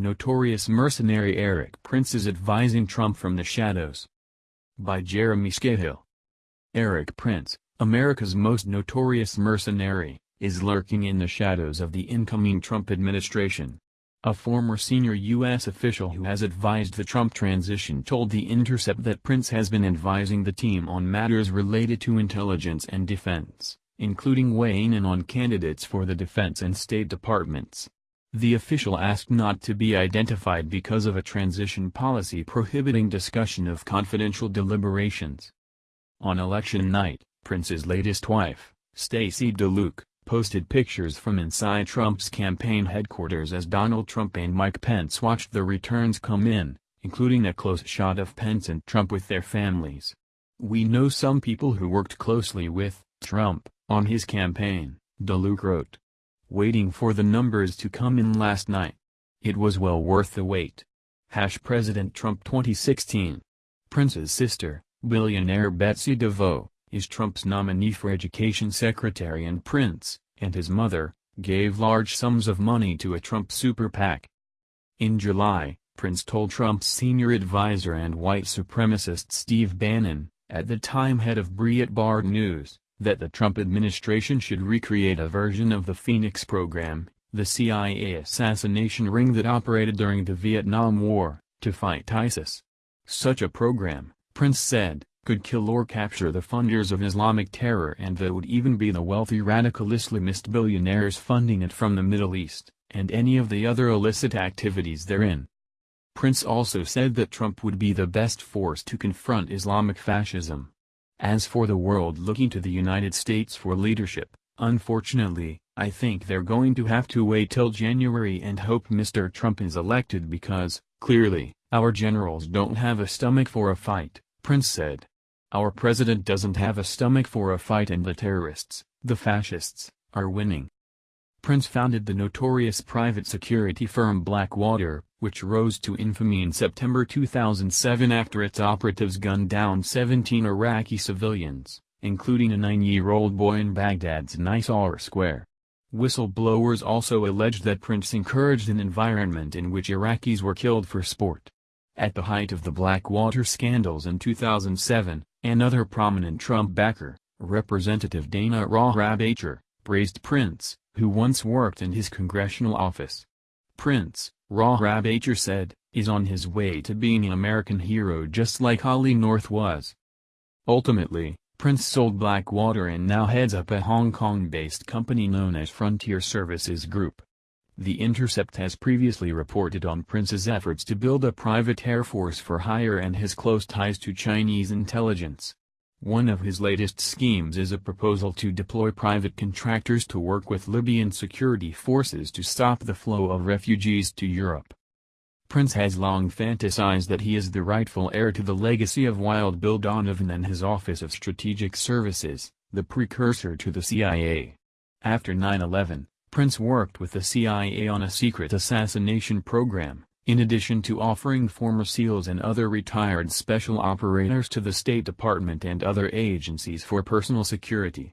Notorious mercenary Erik Prince is advising Trump from the shadows. By Jeremy Scahill. Erik Prince, America's most notorious mercenary, is lurking in the shadows of the incoming Trump administration. A former senior U.S. official who has advised the Trump transition told The Intercept that Prince has been advising the team on matters related to intelligence and defense, including weighing in on candidates for the Defense and State Departments. The official asked not to be identified because of a transition policy prohibiting discussion of confidential deliberations. On election night, Prince's latest wife, Stacey DeLuke, posted pictures from inside Trump's campaign headquarters as Donald Trump and Mike Pence watched the returns come in, including a close shot of Pence and Trump with their families. We know some people who worked closely with Trump on his campaign, DeLuke wrote waiting for the numbers to come in last night. It was well worth the wait. Hash President Trump 2016 Prince's sister, billionaire Betsy DeVos, is Trump's nominee for education secretary and Prince, and his mother, gave large sums of money to a Trump super PAC. In July, Prince told Trump's senior advisor and white supremacist Steve Bannon, at the time head of Breitbart News, that the Trump administration should recreate a version of the Phoenix program, the CIA assassination ring that operated during the Vietnam War, to fight ISIS. Such a program, Prince said, could kill or capture the funders of Islamic terror and that would even be the wealthy radical Islamist billionaires funding it from the Middle East, and any of the other illicit activities therein. Prince also said that Trump would be the best force to confront Islamic fascism. As for the world looking to the United States for leadership, unfortunately, I think they're going to have to wait till January and hope Mr. Trump is elected because, clearly, our generals don't have a stomach for a fight, Prince said. Our president doesn't have a stomach for a fight and the terrorists, the fascists, are winning. Prince founded the notorious private security firm Blackwater, which rose to infamy in September 2007 after its operatives gunned down 17 Iraqi civilians, including a nine-year-old boy in Baghdad's Nisour Square. Whistleblowers also alleged that Prince encouraged an environment in which Iraqis were killed for sport. At the height of the Blackwater scandals in 2007, another prominent Trump backer, Representative Dana Rohrabacher, praised Prince, who once worked in his congressional office. Prince, Rohrabacher said, is on his way to being an American hero just like Ollie North was. Ultimately, Prince sold Blackwater and now heads up a Hong Kong-based company known as Frontier Services Group. The Intercept has previously reported on Prince's efforts to build a private air force for hire and his close ties to Chinese intelligence. One of his latest schemes is a proposal to deploy private contractors to work with Libyan security forces to stop the flow of refugees to Europe. Prince has long fantasized that he is the rightful heir to the legacy of Wild Bill Donovan and his Office of Strategic Services, the precursor to the CIA. After 9-11, Prince worked with the CIA on a secret assassination program, in addition to offering former SEALs and other retired special operators to the State Department and other agencies for personal security.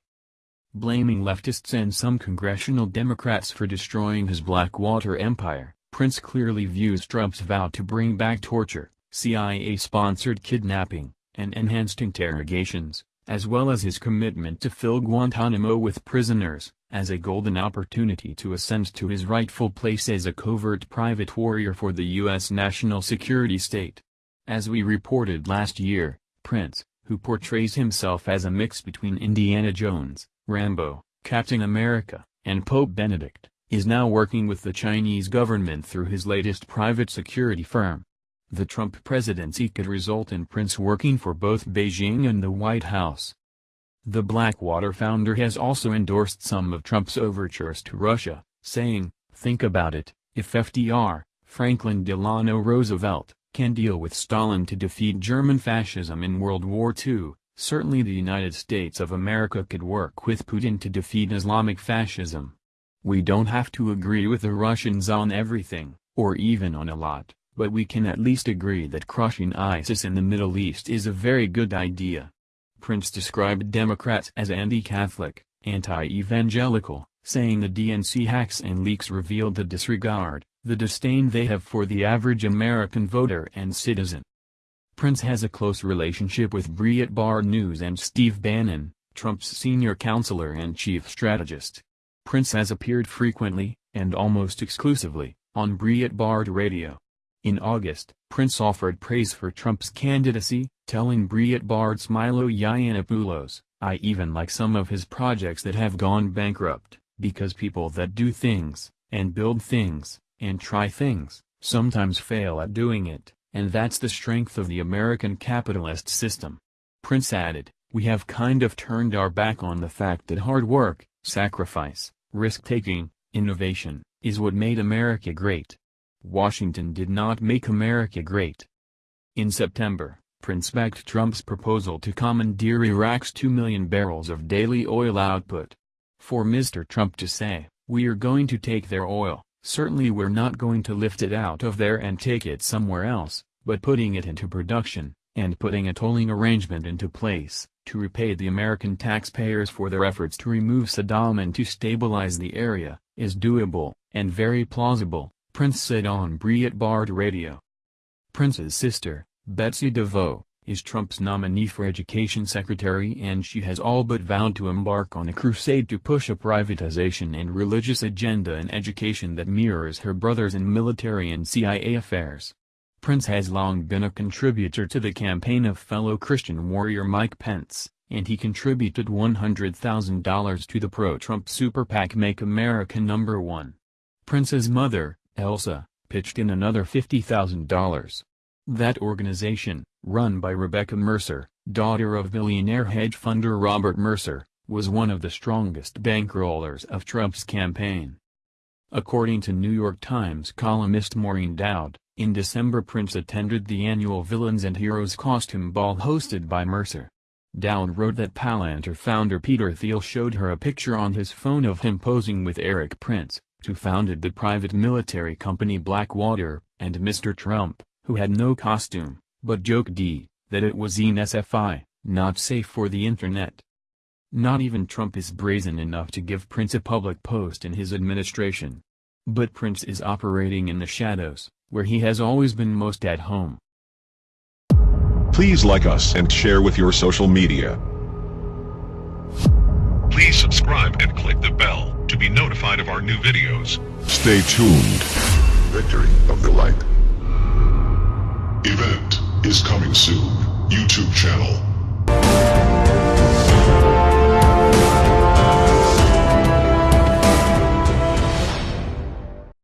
Blaming leftists and some congressional Democrats for destroying his Blackwater empire, Prince clearly views Trump's vow to bring back torture, CIA-sponsored kidnapping, and enhanced interrogations, as well as his commitment to fill Guantanamo with prisoners, as a golden opportunity to ascend to his rightful place as a covert private warrior for the U.S. national security state. As we reported last year, Prince, who portrays himself as a mix between Indiana Jones, Rambo, Captain America, and Pope Benedict, is now working with the Chinese government through his latest private security firm. The Trump presidency could result in Prince working for both Beijing and the White House. The Blackwater founder has also endorsed some of Trump's overtures to Russia, saying, think about it, if FDR, Franklin Delano Roosevelt, can deal with Stalin to defeat German fascism in World War II, certainly the United States of America could work with Putin to defeat Islamic fascism. We don't have to agree with the Russians on everything, or even on a lot, but we can at least agree that crushing ISIS in the Middle East is a very good idea. Prince described Democrats as anti-Catholic, anti-evangelical, saying the DNC hacks and leaks revealed the disregard, the disdain they have for the average American voter and citizen. Prince has a close relationship with Breitbart News and Steve Bannon, Trump's senior counselor and chief strategist. Prince has appeared frequently, and almost exclusively, on Breitbart Radio. In August, Prince offered praise for Trump's candidacy, telling Breitbart's Milo Yiannopoulos, I even like some of his projects that have gone bankrupt, because people that do things, and build things, and try things, sometimes fail at doing it and that's the strength of the American capitalist system. Prince added, we have kind of turned our back on the fact that hard work, sacrifice, risk-taking, innovation, is what made America great. Washington did not make America great. In September, Prince backed Trump's proposal to commandeer Iraq's 2 million barrels of daily oil output. For Mr. Trump to say, we are going to take their oil, Certainly we're not going to lift it out of there and take it somewhere else, but putting it into production, and putting a tolling arrangement into place, to repay the American taxpayers for their efforts to remove Saddam and to stabilize the area, is doable, and very plausible, Prince said on Breitbart Radio. Prince's sister, Betsy DeVos, is Trump's nominee for education secretary and she has all but vowed to embark on a crusade to push a privatization and religious agenda in education that mirrors her brother's in military and CIA affairs. Prince has long been a contributor to the campaign of fellow Christian warrior Mike Pence, and he contributed $100,000 to the pro-Trump super PAC Make America Number 1. Prince's mother, Elsa, pitched in another $50,000. That organization, run by Rebecca Mercer, daughter of billionaire hedge funder Robert Mercer, was one of the strongest bankrollers of Trump's campaign. According to New York Times columnist Maureen Dowd, in December Prince attended the annual Villains and Heroes costume ball hosted by Mercer. Dowd wrote that Palantir founder Peter Thiel showed her a picture on his phone of him posing with Erik Prince, who founded the private military company Blackwater, and Mr. Trump, who had no costume but joked D, that it was NSFI, not safe for the internet. Not even Trump is brazen enough to give Prince a public post in his administration. But Prince is operating in the shadows, where he has always been most at home. Please like us and share with your social media. Please subscribe and click the bell be notified of our new videos. Stay tuned. Victory of the light. Event is coming soon. YouTube channel.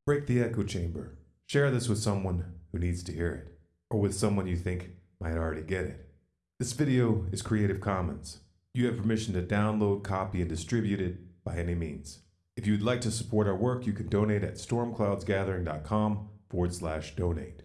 Break the echo chamber. Share this with someone who needs to hear it, or with someone you think might already get it. This video is Creative Commons. You have permission to download, copy, and distribute it by any means. If you'd like to support our work, you can donate at stormcloudsgathering.com forward slash donate.